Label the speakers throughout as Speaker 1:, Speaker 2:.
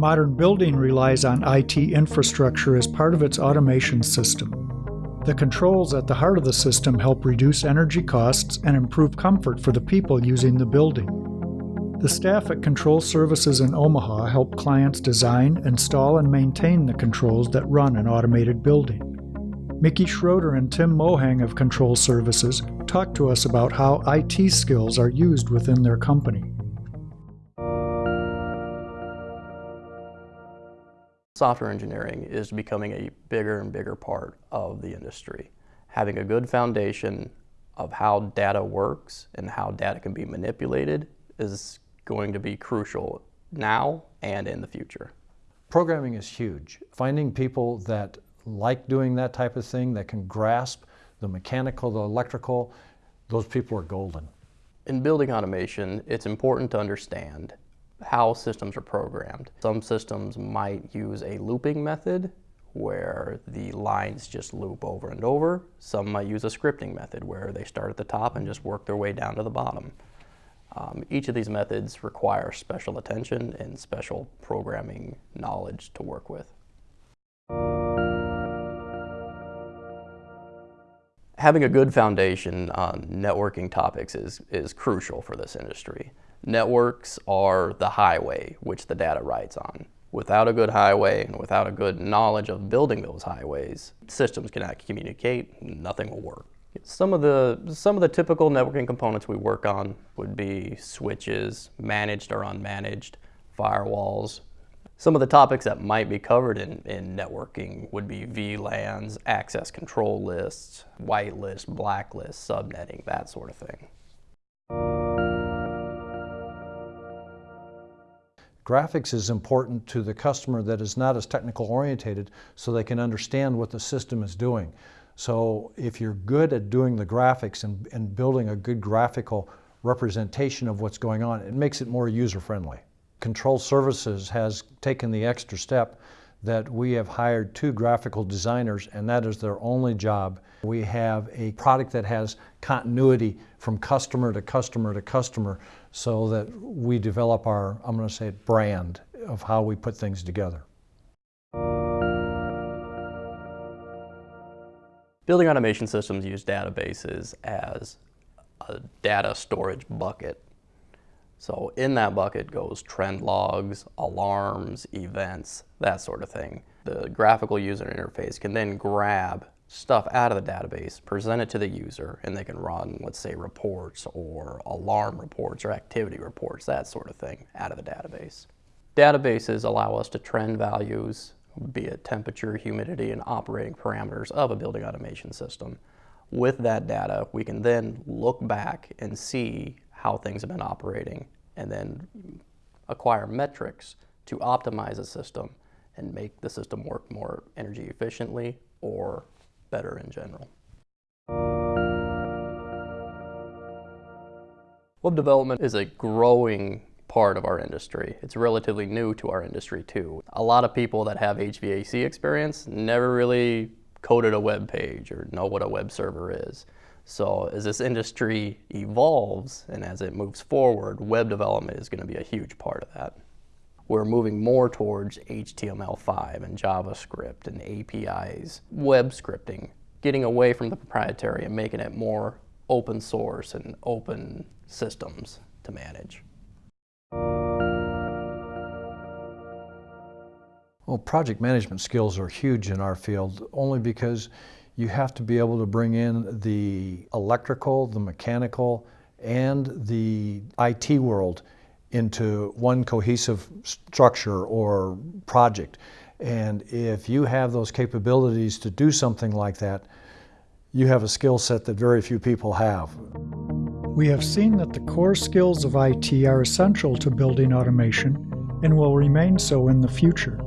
Speaker 1: modern building relies on IT infrastructure as part of its automation system. The controls at the heart of the system help reduce energy costs and improve comfort for the people using the building. The staff at Control Services in Omaha help clients design, install, and maintain the controls that run an automated building. Mickey Schroeder and Tim Mohang of Control Services talk to us about how IT skills are used within their company.
Speaker 2: Software engineering is becoming a bigger and bigger part of the industry. Having a good foundation of how data works and how data can be manipulated is going to be crucial now and in the future.
Speaker 3: Programming is huge. Finding people that like doing that type of thing, that can grasp the mechanical, the electrical, those people are golden.
Speaker 2: In building automation, it's important to understand how systems are programmed. Some systems might use a looping method where the lines just loop over and over. Some might use a scripting method where they start at the top and just work their way down to the bottom. Um, each of these methods require special attention and special programming knowledge to work with. having a good foundation on networking topics is, is crucial for this industry. Networks are the highway which the data rides on. Without a good highway and without a good knowledge of building those highways, systems cannot communicate, nothing will work. Some of the some of the typical networking components we work on would be switches, managed or unmanaged, firewalls, some of the topics that might be covered in, in networking would be VLANs, access control lists, whitelist, blacklist, subnetting, that sort of thing.
Speaker 3: Graphics is important to the customer that is not as technical orientated so they can understand what the system is doing. So if you're good at doing the graphics and, and building a good graphical representation of what's going on, it makes it more user friendly. Control Services has taken the extra step that we have hired two graphical designers and that is their only job. We have a product that has continuity from customer to customer to customer so that we develop our, I'm going to say brand of how we put things together.
Speaker 2: Building automation systems use databases as a data storage bucket so in that bucket goes trend logs, alarms, events, that sort of thing. The graphical user interface can then grab stuff out of the database, present it to the user, and they can run, let's say, reports or alarm reports or activity reports, that sort of thing, out of the database. Databases allow us to trend values, be it temperature, humidity, and operating parameters of a building automation system. With that data, we can then look back and see how things have been operating and then acquire metrics to optimize a system and make the system work more energy efficiently or better in general. Web development is a growing part of our industry. It's relatively new to our industry too. A lot of people that have HVAC experience never really coded a web page or know what a web server is. So as this industry evolves and as it moves forward, web development is going to be a huge part of that. We're moving more towards HTML5 and JavaScript and APIs, web scripting, getting away from the proprietary and making it more open source and open systems to manage.
Speaker 3: Well, project management skills are huge in our field only because you have to be able to bring in the electrical, the mechanical, and the IT world into one cohesive structure or project. And if you have those capabilities to do something like that, you have a skill set that very few people have.
Speaker 1: We have seen that the core skills of IT are essential to building automation and will remain so in the future.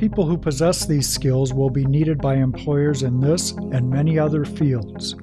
Speaker 1: People who possess these skills will be needed by employers in this and many other fields.